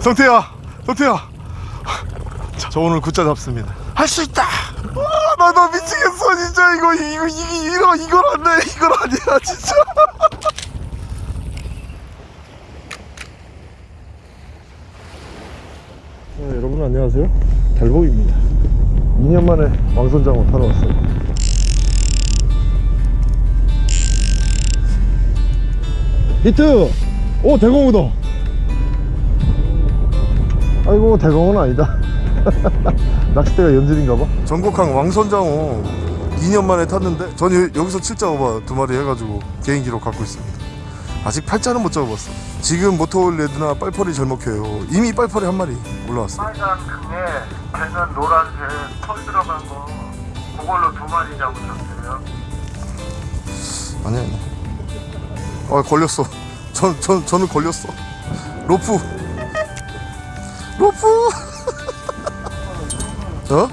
성태야 성태야. 자, 저 오늘 굿자 잡습니다. 할 수 있다! 나나 미치겠어 진짜. 이거 이거 이, 이거 이걸 안돼. 이걸 아니야 진짜. 네, 여러분 안녕하세요. 달복입니다. 2년 만에 왕선장어 타러 왔어요. 히트! 오 대공우다 아이고 대공은 아니다. 낚싯대가 연질인가봐. 전국항 왕선장어 2년 만에 탔는데 전 여- 여기서 7자오바 두 마리 해가지고 개인 기록 갖고 있습니다. 아직 팔자는 못 잡아봤어. 지금 모토 레드나 빨펄이 잘 먹혀요. 이미 빨펄이 한 마리 올라왔어 빨간 등에 배는 노란색 털 들어간 거 그걸로 두 마리 잡으셨어요. 아니 아니. 아 걸렸어. 전, 전, 저는 걸렸어. 로프 로프. 어?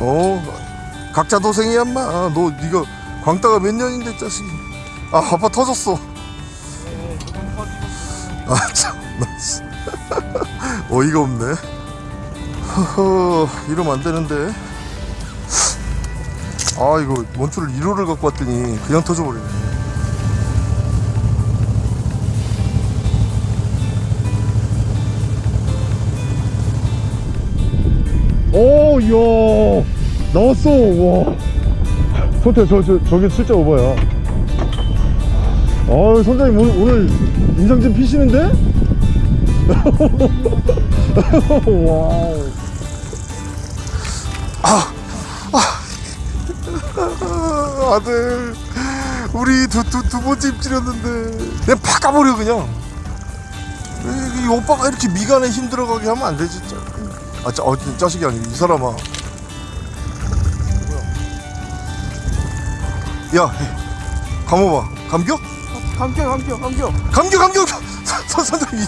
어 각자 도생이야 인마. 너 이거 광따가 몇 년인데 자식이 아 아빠 터졌어. 아참나 어이가 없네. 허허 이러면 안 되는데. 아 이거 원줄을 1호를 갖고 왔더니 그냥 터져버리네 이야, 나왔어, 와. 선태, 저, 저, 저게 진짜 오바야. 아, 선장님 오늘, 오늘 인상 좀 피시는데? 와우. 아, 아들, 우리 두, 두, 두 번째 입질이었는데, 그냥 팍 까버려, 그냥. 이, 이 오빠가 이렇게 미간에 힘 들어가게 하면 안 돼, 진짜. 아, 짜, 어, 짜식이 아니고, 이 사람아. 야, 해. 감어봐. 감겨? 감겨 감겨 감겨. 감겨, 감겨! 선, 선, 선장님.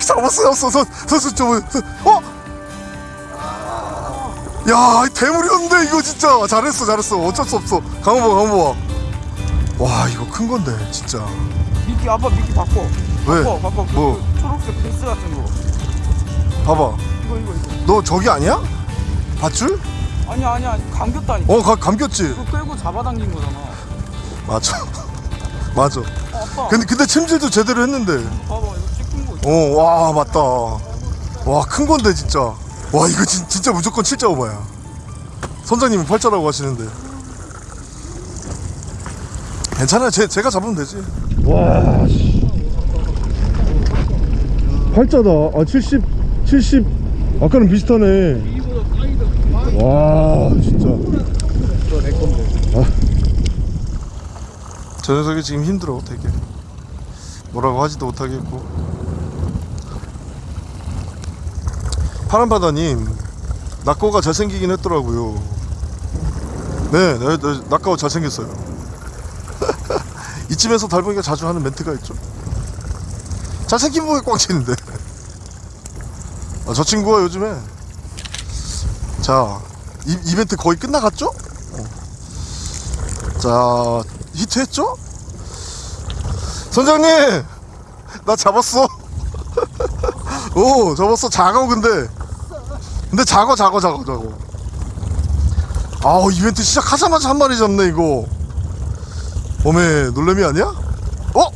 잡았어, 잡았어. 선, 선수 좀, 어? 야, 이 대물이었는데, 이거 진짜. 잘했어, 잘했어. 어쩔 수 없어. 감어봐, 감어봐. 와, 이거 큰 건데, 진짜. 미끼 아빠 미끼 바꿔. 왜? 바꿔 바꿔. 그, 뭐? 그 초록색 베스 같은 거. 봐봐. 이거 이거. 너 저기 아니야? 밧줄? 아니야 아니야 감겼다니까. 어, 가, 감겼지? 그거 끌고 잡아당긴 거잖아. 맞아. 맞아. 어. 근데, 근데 침질도 제대로 했는데. 봐봐 이거 찍힌 거. 있어. 어, 와, 맞다. 와, 큰 건데, 진짜. 와, 이거 진, 진짜 무조건 7.5야. 선장님은 8자라고 하시는데. 괜찮아요. 제, 제가 잡으면 되지. 와, 씨. 8자다. 아, 70, 70. 아까는 비슷하네. 와, 진짜. 아. 저 녀석이 지금 힘들어, 되게. 뭐라고 하지도 못하겠고. 파란바다님 낙고가 잘생기긴 했더라고요 네, 네, 네 낙고 잘생겼어요 이쯤에서 달봉이가 자주 하는 멘트가 있죠 잘생긴 부에 꽉 치는데 아, 저 친구가 요즘에 자 이, 이벤트 거의 끝나갔죠? 어. 자 히트했죠? 선장님 나 잡았어 오 잡았어 작아 근데 근데 작아 작아 작아 작아 아우 이벤트 시작하자마자 한 마리 잡네 이거 어메 놀래미 아니야? 어?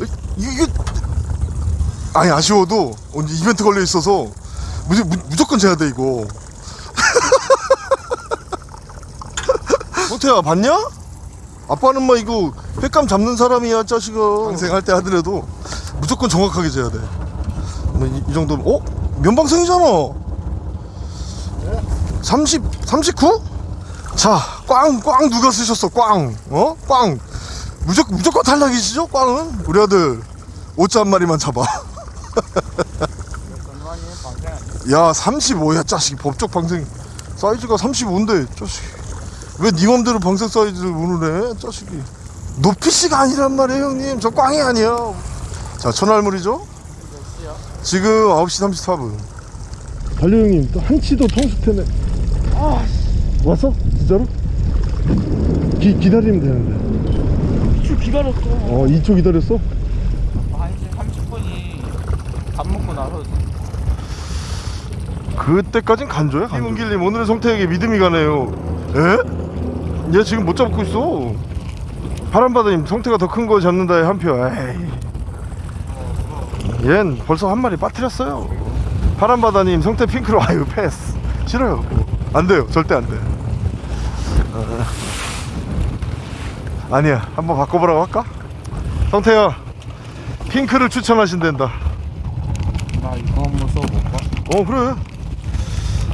이- 이게 아니 아쉬워도 이벤트 걸려 있어서 무, 무, 무조건 재야 돼 이거 호태야 봤냐? 아빠는 뭐 이거 횟감 잡는 사람이야 자식아 방생할 때 하더라도 무조건 정확하게 재야 돼뭐 이, 이 정도면 어? 면방생이잖아 30, 39? 자, 꽝, 꽝 누가 쓰셨어, 꽝. 어? 꽝. 무조건, 무조건 탈락이시죠, 꽝은? 우리 아들, 오자 한 마리만 잡아. 야, 35야, 자식이. 법적 방생 사이즈가 35인데, 자식. 왜니 맘대로 방생 사이즈를 오늘 해, 자식이. 높이씨가 아니란 말이에요, 형님. 저 꽝이 아니야. 자, 천알물이죠? 지금 9시 34분. 달려 형님, 또 한치도 통수태네. 아, 왔어? 진짜로? 기, 기다리면 되는데. 쭉 기다렸어. 어, 2초 기다렸어? 한 1시 30분이 밥 먹고 나서 그때까진 간조야 간조. 김은길님 오늘의 성태에게 믿음이 가네요. 에? 얘 지금 못 잡고 있어. 바람바다님 성태가 더 큰 거 잡는다에 한표. 에이. 얜 벌써 한 마리 빠뜨렸어요. 바람바다님 성태 핑크로 아유 패스. 싫어요. 안 돼요. 절대 안돼. 어. 아니야. 한번 바꿔보라고 할까? 성태야 핑크를 추천하신댄다. 나 이거 한번 써볼까? 어 그래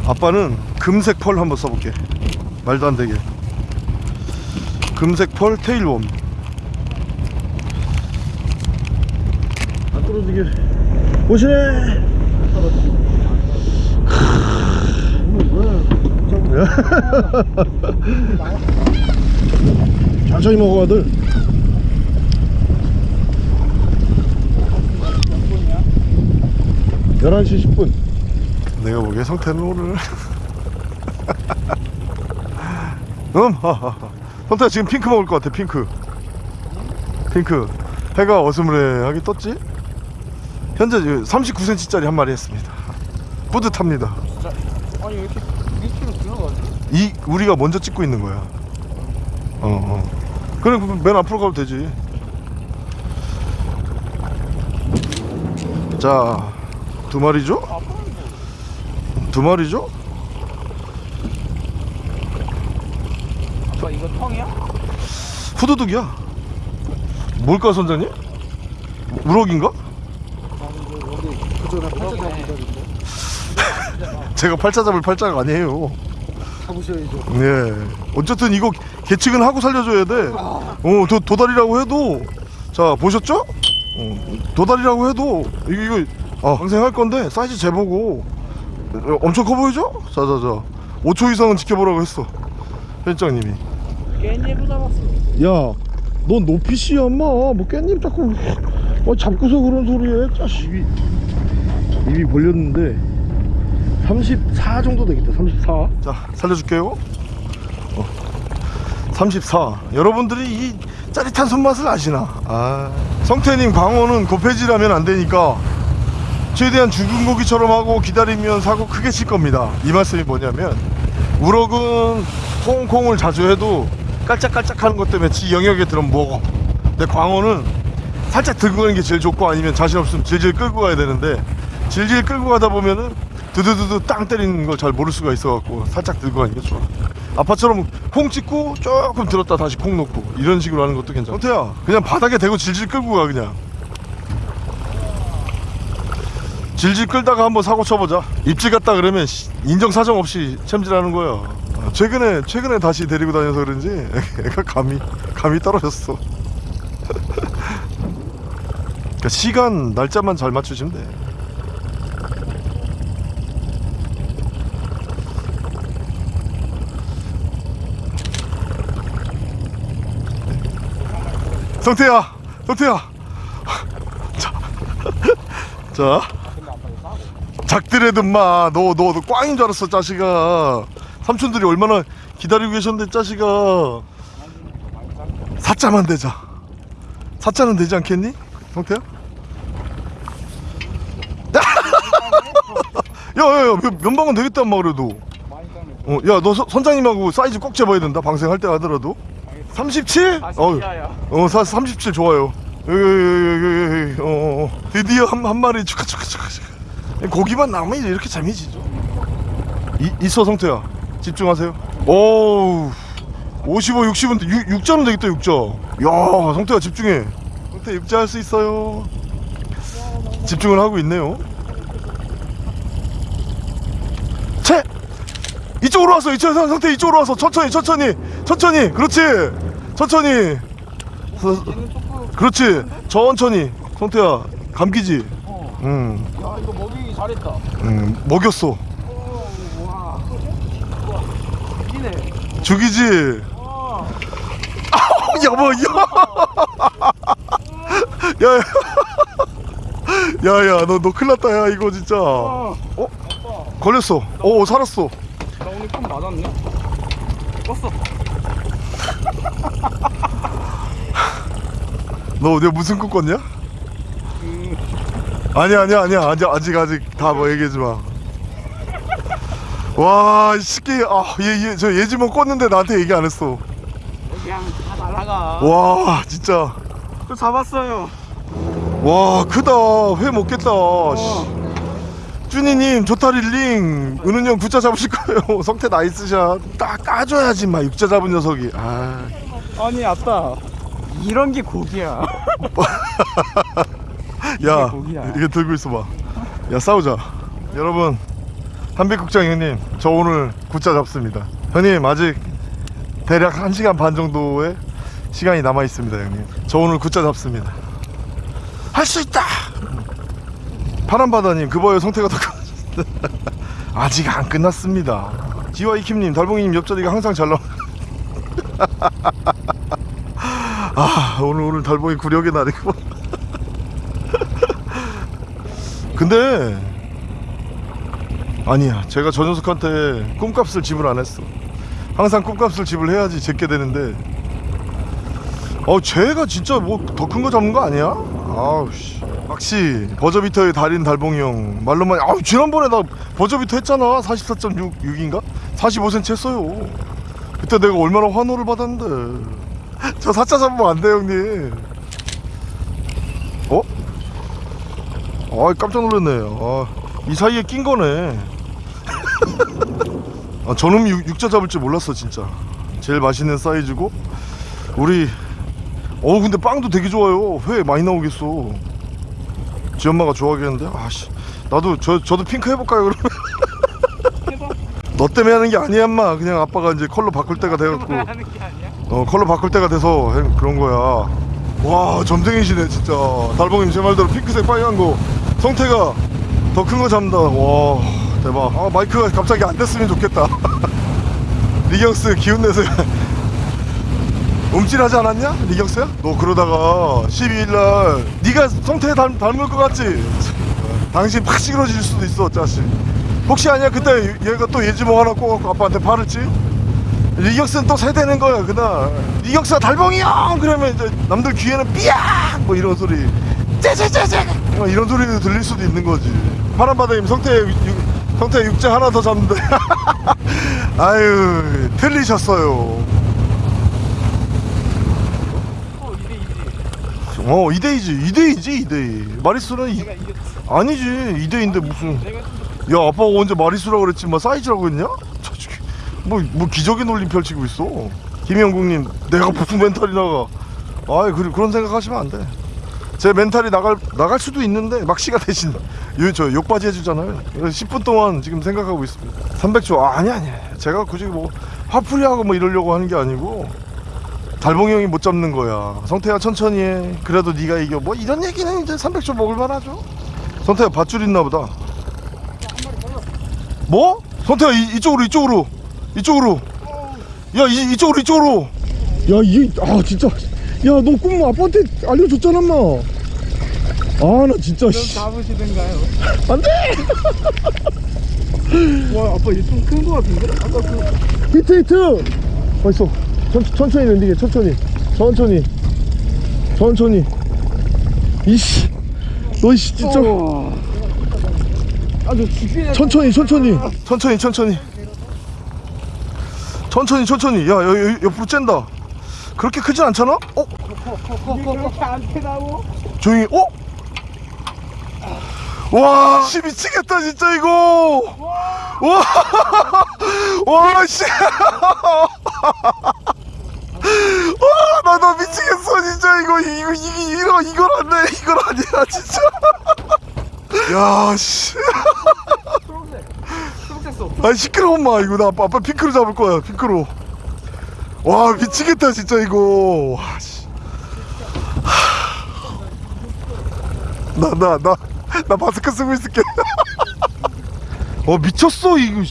아빠는 금색 펄 한번 써볼게. 말도 안 되게. 금색 펄 테일웜. 안 떨어지게. 오시네. 천천히 먹어 아들. 열한 시 10분 내가 보기에 성태는 오늘 음 하하하. 성태야 지금 핑크 먹을 것 같아 핑크. 핑크. 해가 어스무레하게 떴지? 현재 39cm짜리 한 마리 했습니다. 뿌듯합니다. 진짜? 아니 왜 이렇게 2kg 들어가지? 이 우리가 먼저 찍고 있는 거야. 어 어. 그래 그럼 맨 앞으로 가도 되지. 자 두 마리죠? 두 마리죠? 아빠 이거 텅이야? 후두둑이야. 뭘까 선장님? 우럭인가? 제가 팔자 잡을 팔자가 아니에요. 잡으셔야죠 예. 어쨌든 이거 계측은 하고 살려줘야 돼. 어, 도, 도다리라고 해도 자 보셨죠? 어, 도다리라고 해도 이거 이거 아, 방생할 건데 사이즈 재보고 어, 엄청 커 보이죠? 자자자 5초 이상은 지켜보라고 했어 편집장님이. 깻잎을 잡았어 야, 넌 노피시야, 엄마. 뭐 깻잎 자꾸 어, 잡고서 그런 소리해. 짜식. 입이, 입이 벌렸는데 34 정도 되겠다. 34. 자, 살려줄게요. 어. 34. 여러분들이 이 짜릿한 손맛을 아시나? 아, 성태님 광어는 고패질하면 안 되니까 최대한 죽은 고기처럼 하고 기다리면 사고 크게 칠 겁니다. 이 말씀이 뭐냐면 우럭은 콩콩을 자주 해도 깔짝깔짝 하는 것 때문에 지 영역에 들어면 먹어. 근데 광어는 살짝 들고 가는 게 제일 좋고 아니면 자신 없으면 질질 끌고 가야 되는데 질질 끌고 가다 보면은 두두두두 땅 때리는 걸 잘 모를 수가 있어갖고 살짝 들고 가는 게 좋아. 아빠처럼 콩 찍고 조금 들었다 다시 콩 놓고 이런 식으로 하는 것도 괜찮아. 호태야 그냥 바닥에 대고 질질 끌고 가 그냥. 질질 끌다가 한번 사고 쳐보자. 입질 갔다 그러면 씨, 인정 사정 없이 챔질하는 거야. 아, 최근에 최근에 다시 데리고 다녀서 그런지 애가 감이 감이 떨어졌어. 그러니까 시간 날짜만 잘 맞추시면 돼. 성태야, 성태야. 자, 자. 작들애든 마, 너, 너, 너 꽝인 줄 알았어, 자식아. 삼촌들이 얼마나 기다리고 계셨는데, 자식아. 사자만 되자. 사자는 되지 않겠니? 성태야? 야, 야, 야, 면- 면방은 되겠단 마, 그래도. 어, 야, 너 서- 선장님하고 사이즈 꼭 재봐야 된다, 방생할 때 하더라도. 37? 아 어휴. 진짜야 어, 사, 37 좋아요. 어, 어, 어. 드디어 한, 한 마리 축하, 축하, 축하, 축하. 고기만 나오면 이렇게 재미지죠. 이, 있어, 성태야. 집중하세요. 오우. 55, 60은 6, 6자는 되겠다, 6자. 야, 성태야, 집중해. 성태 6자 할 수 있어요. 집중을 하고 있네요. 채! 이쪽으로 와서, 이쪽, 성태 이쪽으로 와서. 천천히, 천천히, 천천히. 그렇지. 천천히. 그렇지 천천히 성태야 감기지 어. 응, 잘했다. 응 먹였어. 오, 와 와, 이네. 죽이지. 와 여보 야야 야 너 너 큰일 났다 야 이거 진짜. 아, 어? 걸렸어. 어 살았어. 나 오늘 좀 맞았네? 껐어. 너 내가 무슨 꿈 꿨냐? 음, 아 아니 아니야 아니야 아직 아직 아직 다 뭐 얘기하지 마. 와, 이 새끼, 아, 얘, 얘, 저 예지몽 껐는데 나한테 얘기 안 했어. 그냥 다 날아가. 와, 진짜. 또 잡았어요. 와, 크다. 회 먹겠다. 씨. 쭈니님, 조타릴링, 은훈이 형 구자 잡으실 거예요. 성태 나이스샷. 딱 까줘야지, 막, 육자 잡은 녀석이. 아, 아니 아따. 이런 게 고기야. 야. 이게 들고 있어봐. 야, 싸우자. 여러분, 한백국장 형님, 저 오늘 구자 잡습니다. 형님, 아직 대략 1시간 반 정도의 시간이 남아 있습니다, 형님. 저 오늘 구자 잡습니다. 할 수 있다! 파란바다님, 그 봐요, 성태가 더 커. 아직 안 끝났습니다. 지와 이킴님, 달봉이님 옆자리가 항상 잘 나와. 아, 오늘 오늘 달봉이 구력의 날이고. 근데 아니야. 제가 저 녀석한테 꿈값을 지불 안 했어. 항상 꿈값을 지불해야지 제게 되는데. 어 쟤가 진짜 뭐 더 큰 거 잡는 거 아니야? 아우 씨. 막시 버저비터의 달인 달봉이 형. 말로만 아우 지난번에 나 버저비터 했잖아. 44.6인가? 45cm 했어요. 그때 내가 얼마나 환호를 받았는데. 저 사자 잡으면 안 돼 형님 아 깜짝 놀랐네. 아, 이 사이에 낀 거네. 아, 저놈이 육, 육자 잡을 줄 몰랐어 진짜. 제일 맛있는 사이즈고. 우리 어 근데 빵도 되게 좋아요. 회 많이 나오겠어. 지 엄마가 좋아하겠는데? 아씨. 나도 저, 저도 핑크 해볼까요 그러면. 너 때문에 하는 게 아니야 엄마. 그냥 아빠가 이제 컬러 바꿀 때가 돼갖고. 하는 게 아니야. 어 컬러 바꿀 때가 돼서 해- 그런 거야. 와 점쟁이시네 진짜. 달봉님 제 말대로 핑크색 빨간 거 성태가 더 큰 거 잡는다. 와 대박. 아 마이크가 갑자기 안 됐으면 좋겠다. 리경스 기운 내서 움찔하지 않았냐? 리경스야? 너 그러다가 12일날 네가 성태 닮, 닮을 것 같지? 당신 팍 시그러질 수도 있어 자식. 혹시 아니야? 그때 얘가 또 예지몽 하나 꼬갖고 아빠한테 팔을지? 리격스는 또 세대는 거야 그날. 리격스가 달봉이 형 그러면 이제 남들 귀에는 삐약! 뭐 이런 소리. 째째째째 뭐 이런 소리도 들릴 수도 있는 거지. 파란바다님 성태 육- 성태 육제 하나 더 잡는데. 아유 틀리셨어요. 어 이대 이지. 어 2대2지 2대2지 2대2 마리수는 이. 아니지. 2대2인데 무슨. 야 아빠가 언제 마리수라 그랬지? 뭐 사이즈라고 했냐? 저 새끼, 뭐, 뭐 기적의 논리 펼치고 있어. 김영국님 내가 무슨 mental이 나가. 아이 그, 그런 생각하시면 안돼 제 mental이 나갈 나갈 수도 있는데 막시가 대신 요, 저 욕받이 해주잖아요. 그래서 10분 동안 지금 생각하고 있습니다. 300초. 아, 아니 아니 제가 굳이 뭐 화풀이하고 뭐 이러려고 하는 게 아니고 달봉이 형이 못 잡는 거야. 성태야 천천히 해. 그래도 네가 이겨. 뭐 이런 얘기는 이제 300초 먹을만 하죠. 성태야 밧줄 있나 보다. 뭐? 성태야 이, 이쪽으로 이쪽으로. 이쪽으로. 야 이, 이쪽으로 이쪽으로. 야 이게 아 진짜 야 너 꿈 아빠한테 알려줬잖아 엄마. 아 나 진짜 좀 잡으시든가요. 안돼! 와 아빠 얘좀큰거 같은데? 아까 그 히트 히트! 맛있어. 천, 천천히 랜딩해 천천히. 천천히. 천천히. 이씨. 너 이씨 진짜. 죽이네. 천천히 천천히. 천천히 천천히. 천천히 천천히. 야 여, 여, 옆으로 쨘다 그렇게 크진 않잖아? 어? 이게 그렇게 안 크다고? 조용히 어? 와, 씨 미치겠다 진짜 이거. 와, 와, 씨. 와, 나, 나 미치겠어 진짜 이거 이거 이거 이거 이걸 안돼 이걸 아니야 진짜. 야, 씨. 초록색. 초록색 써. 아 시끄러워 엄마 이거 나 아빠 핑크로 잡을 거야 핑크로. 와 미치겠다 진짜 이거. 나 나 나 나 마스크 쓰고 있을게. 어 미쳤어 이거.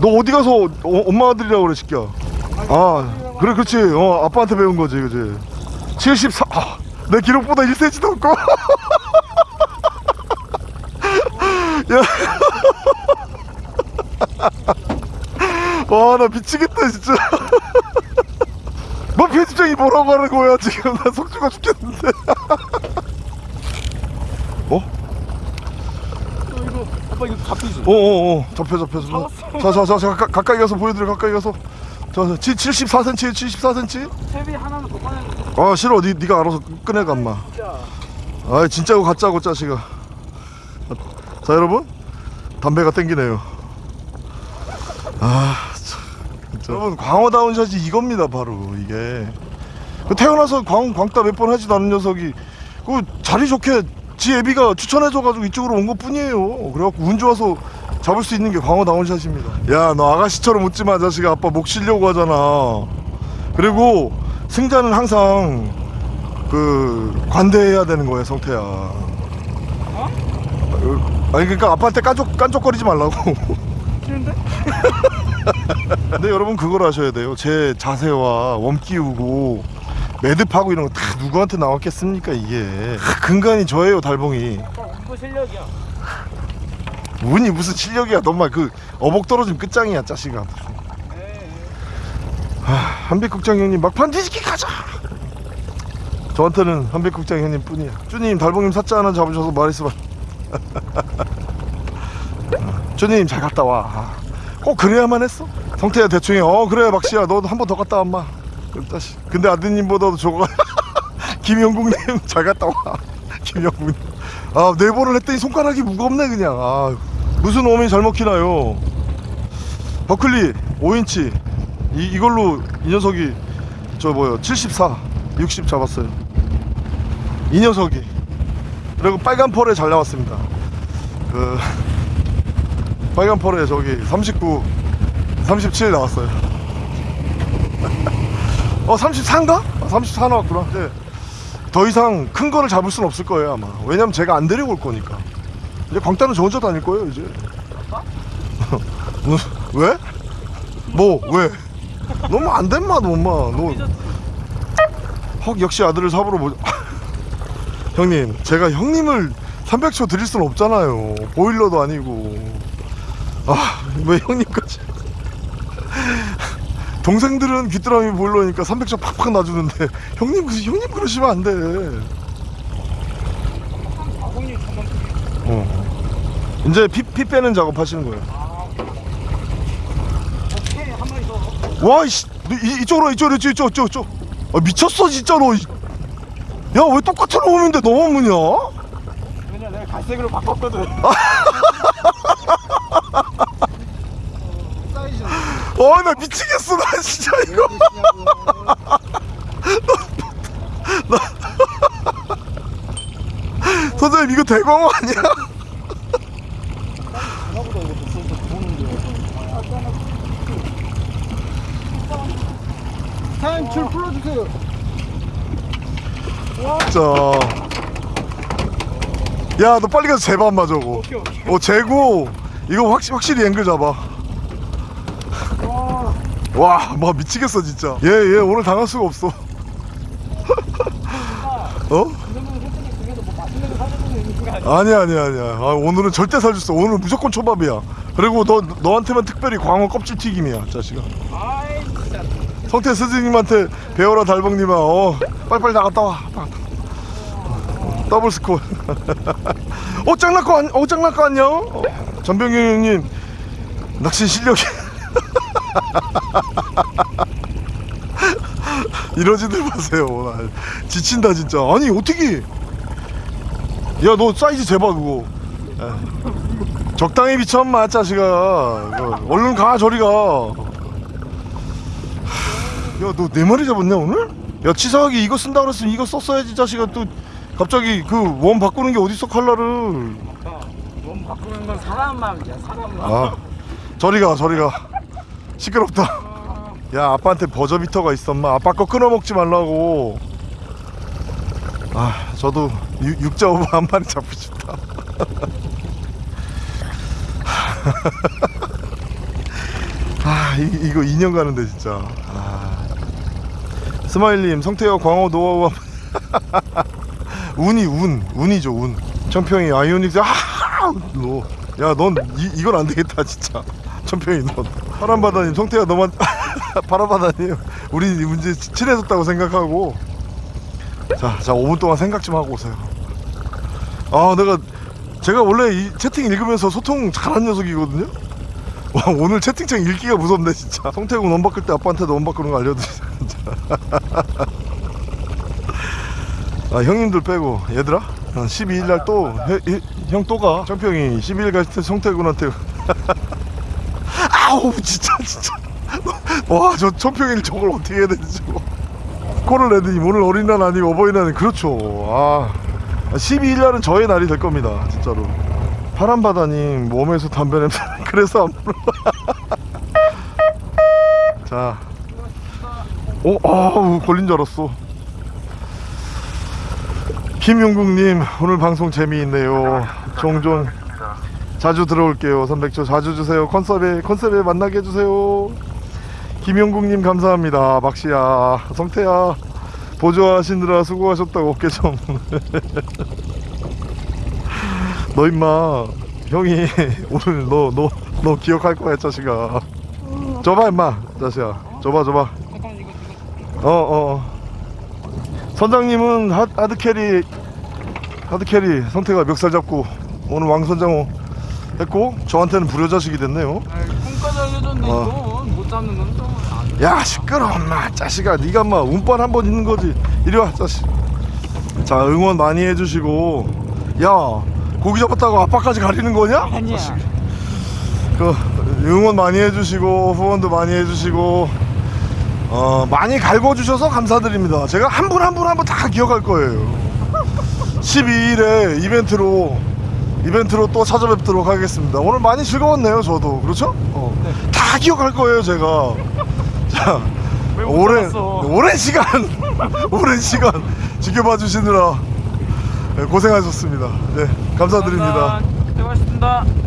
너 어디 가서 어, 엄마 아들이라고 그래 새끼야. 아 그래 그렇지. 어 아빠한테 배운 거지 그지. 74. 아, 내 기록보다 1cm도 없고. 야. 와 나 미치겠다 진짜. 뭐 편집장이 뭐라고 하는 거야 지금. 나 속주가 죽겠는데. 뭐? 어? 이거 아빠 이거 잡히지? 어어어 어. 잡혀 잡혀. 자자자 자, 가까이 가서 보여드려 가까이 가서. 자, 74cm 74cm 채비 하나는 못아 싫어. 니, 니가 알아서 꺼내가 인마. 아 진짜고 가짜고 짜식아. 자 여러분. 담배가 땡기네요. 아. 진짜. 여러분 광어다운 샷이 이겁니다 바로 이게. 그 태어나서 광, 광따 몇 번 하지도 않은 녀석이 그 자리 좋게 지 애비가 추천해줘가지고 이쪽으로 온 것 뿐이에요. 그래갖고 운 좋아서 잡을 수 있는 게 광어 다운 샷입니다. 야 너 아가씨처럼 웃지 마 자식아. 아빠 목 쉬려고 하잖아. 그리고 승자는 항상 그 관대해야 되는 거예요 성태야. 어? 아니 그러니까 아빠한테 깐족, 깐족거리지 말라고. 싫은데? 근데 여러분 그걸 아셔야 돼요. 제 자세와 웜 끼우고 매듭하고 이런 거 다 누구한테 나왔겠습니까 이게? 다 근간이 저예요 달봉이. 운도 실력이야 운이 무슨 실력이야. 너만 그 어복 떨어지면 끝장이야 짜식아. 한백국장 형님 막판 뒤집기 가자! 저한테는 한백국장 형님 뿐이야. 주님 달봉님 사자 하나 잡으셔서 말했으면. 주님 잘 갔다 와 꼭 그래야만 했어? 성태야 대충 해어 그래 박씨야. 너도 한번 더 갔다 와마. 다시. 근데 아드님보다도 저거 김영국님 잘 갔다 와. 김영국님. 아 네 번을 했더니 손가락이 무겁네 그냥. 아 무슨 오면이 잘 먹히나요? 버클리 5인치. 이, 이걸로 이 녀석이 저 뭐요? 74 60 잡았어요. 이 녀석이. 그리고 빨간 펄에 잘 나왔습니다. 그 빨간 펄에 저기 39 37 나왔어요. 어 34인가? 34 나왔구나. 네. 더 이상 큰 거를 잡을 수는 없을 거예요 아마. 왜냐면 제가 안 데리고 올 거니까. 이제 광따는 저 혼자 다닐 거예요 이제. 왜? 뭐 왜? 너무 안된맛 엄마. 너. 헉 역시 아들을 삽으로 보 형님 제가 형님을 300초 드릴 수는 없잖아요. 보일러도 아니고 아왜 형님까지 동생들은 귀뚜라미 보일러니까 300초 팍팍 놔주는데 형님 그 형님 그러시면 안돼 어. 이제 피, 피 빼는 작업 하시는 거예요 오케이 한 마리 더 와, 이씨, 너 이, 이쪽으로, 이쪽으로, 이쪽, 이쪽, 이쪽, 이쪽. 아, 미쳤어, 진짜로. 이- 야, 왜 똑같은 놈인데 너만 무냐? 왜냐 내가 갈색으로 바꿨거든 사이즈 아, 나 미치겠어, 나 진짜 이거. 선생님, 이거 대광어 아니야? 사장님 줄 풀어주세요 자. 야, 너 빨리 가서 재봐, 엄마 저거. 어, 재고. 이거 확실, 확실히 앵글 잡아. 와 와, 막 미치겠어, 진짜. 얘, 얘 오늘 당할 수가 없어. 어? 뭐 아니야 아니야 아니야. 아, 오늘은 절대 살줄 수 오늘 무조건 초밥이야. 그리고 너 너한테만 특별히 광어 껍질 튀김이야 자식아. 성태 스승님한테 배워라 달봉님아. 어 빨리빨리 나갔다 와. double score. 어 짱나꺼 안, 어 짱나꺼 안녕 어, 전병규 형님 낚시 실력이 이러지들 마세요 나 지친다 진짜. 아니 어떻게? 야 너 사이즈 재봐 그거. 에. 적당히 비춰 마 자식아. 얼른 가 저리 가. 야 너 네 마리 잡았냐 오늘? 야 치사하게 이거 쓴다 그랬으면 이거 썼어야지 자식아. 또 갑자기 그 원 바꾸는 게 어딨어 칼라를 아빠 몸 바꾸는 건 사람 마음이야 사람 마음. 아 저리 가 저리 가 시끄럽다. 야 아빠한테 버저비터가 있어 엄마 아빠 거 끊어 먹지 말라고. 아 저도 육- 육자 오버 한 마리 잡고 싶다. 아 이, 이거 2년 가는데 진짜. 아. 스마일님 성태와 광어 노하우 한- 운이 운 운이죠 운. 청평이 아이오닉스 아야넌 이건 안 되겠다 진짜. 청평이 넌 파란바다님 성태야 너만 파란바다님 우리 문제 친해졌다고 생각하고 자, 자 5분 동안 생각 좀 하고 오세요 아 내가 제가 원래 이 채팅 읽으면서 소통 잘하는 녀석이거든요. 와 오늘 채팅창 읽기가 무섭네 진짜. 성태군 원 바꿀 때 아빠한테도 원 바꾸는 거 알려드리자. 아 형님들 빼고 얘들아 12일 날 또 형 또 가. championg이 12일 갈 때 성태군한테 아우 진짜 진짜. 와저 청평일 저걸 어떻게 해야 되지 저거. 코를 내더니 오늘 어린날 아니고 어버이날은 그렇죠. 아 12일 날은 저의 날이 될 겁니다 진짜로. 파란바다님 몸에서 담배 냄새 그래서 안 불어 자. 오, 아우 걸린 줄 알았어. 김용국님 오늘 방송 재미있네요. 종종. 자주 들어올게요. 300초 자주 주세요. 컨셉에 컨셉에 만나게 해주세요. 김영국님 감사합니다. 박씨야, 성태야 보조하시느라 수고하셨다고 어깨 좀. 너 임마 형이 오늘 너 너 너 기억할 거야 자식아. 줘봐 임마 자식아. 줘봐 줘봐. 어 어. 선장님은 하, hard carry hard carry 성태가 멱살 잡고 오늘 왕선장호 했고 저한테는 불효자식이 됐네요 꿈까지 알려줬는데 어. 이건 못 잡는 건 좀. 안- 야 시끄러 임마 자식아 네가 엄마 운빨 한 번 있는 거지 이리 와 자식 자 응원 많이 해주시고 야 고기 잡았다고 아빠까지 가리는 거냐? 아니야. 자식. 그 응원 많이 해주시고 후원도 많이 해주시고 어 많이 갈궈주셔서 감사드립니다 제가 한 분 한 분 한 분 다 기억할 거예요 12일에 이벤트로 이벤트로 또 찾아뵙도록 하겠습니다 오늘 많이 즐거웠네요 저도 그렇죠? 어. 다 기억할 거예요 제가 자 오랜 잡았어? 오랜 시간 오랜 시간 지켜봐 주시느라 네, 고생하셨습니다 네 감사드립니다 감사합니다. 수고하셨습니다.